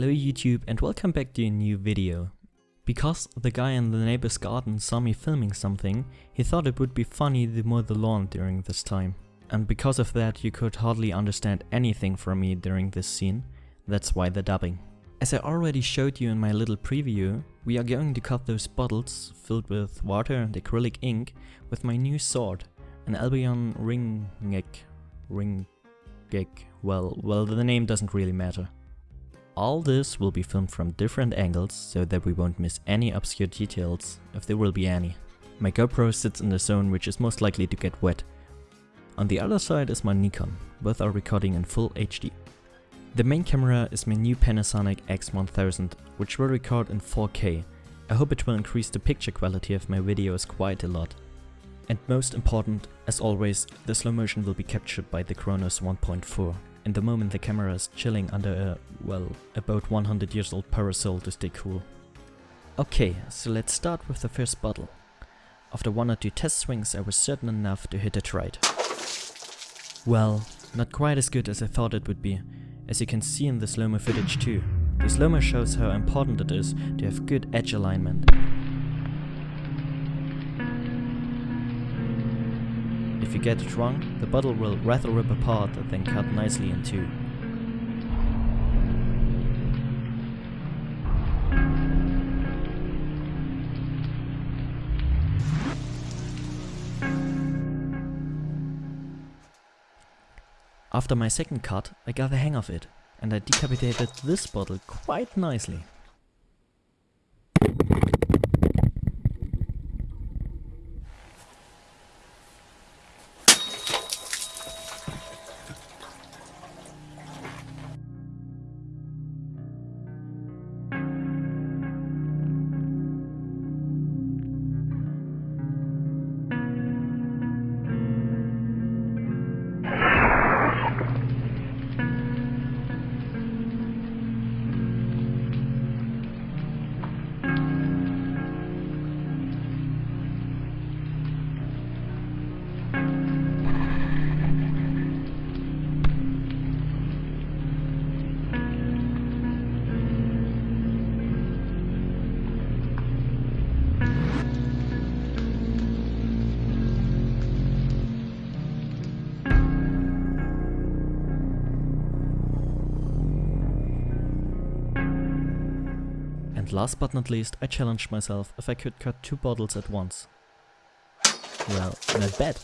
Hello YouTube and welcome back to a new video. Because the guy in the neighbor's garden saw me filming something, he thought it would be funny to mow the lawn during this time. And because of that you could hardly understand anything from me during this scene, that's why the dubbing. As I already showed you in my little preview, we are going to cut those bottles filled with water and acrylic ink with my new sword, an Albion Ringeck. Ringeck. Well, well the name doesn't really matter. All this will be filmed from different angles so that we won't miss any obscure details, if there will be any. My GoPro sits in the zone which is most likely to get wet. On the other side is my Nikon, both are recording in full HD. The main camera is my new Panasonic X1000, which will record in 4K. I hope it will increase the picture quality of my videos quite a lot. And most important, as always, the slow motion will be captured by the Chronos 1.4 in the moment the camera is chilling under a, well, about 100 years old parasol to stay cool. Okay, so let's start with the first bottle. After one or two test swings I was certain enough to hit it right. Well, not quite as good as I thought it would be, as you can see in the slow-mo footage too. The slow-mo shows how important it is to have good edge alignment. If you get it wrong, the bottle will rather rip apart than cut nicely in two. After my second cut, I got the hang of it, and I decapitated this bottle quite nicely. And last but not least, I challenged myself if I could cut two bottles at once. Well, not bad.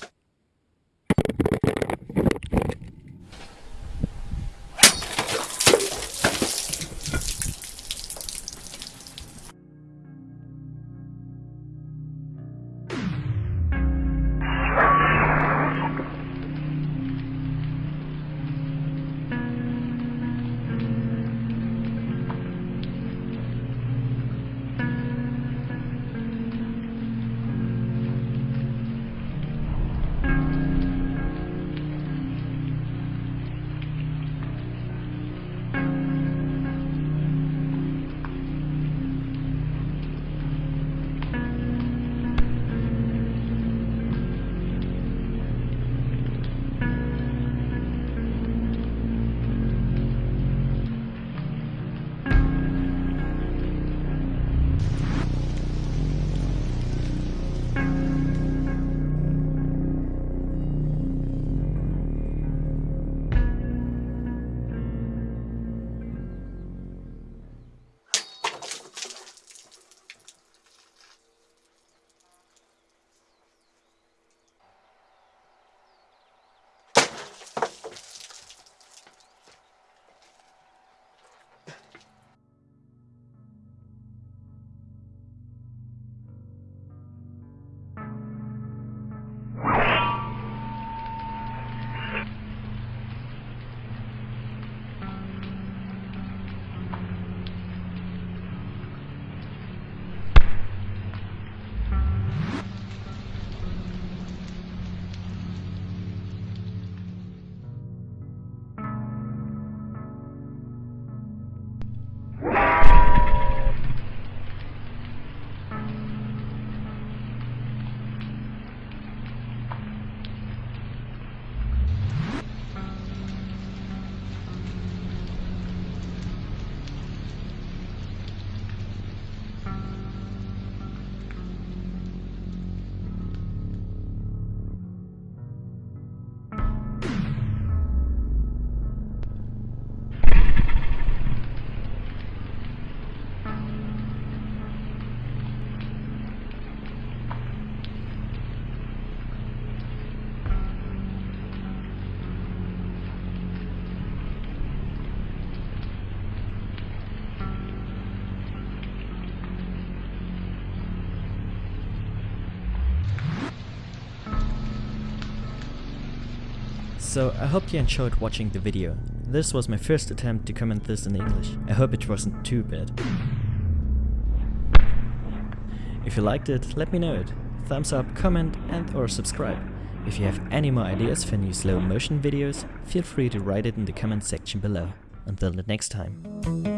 So I hope you enjoyed watching the video. This was my first attempt to comment this in English. I hope it wasn't too bad. If you liked it, let me know it. Thumbs up, comment and or subscribe. If you have any more ideas for new slow motion videos, feel free to write it in the comment section below. Until the next time.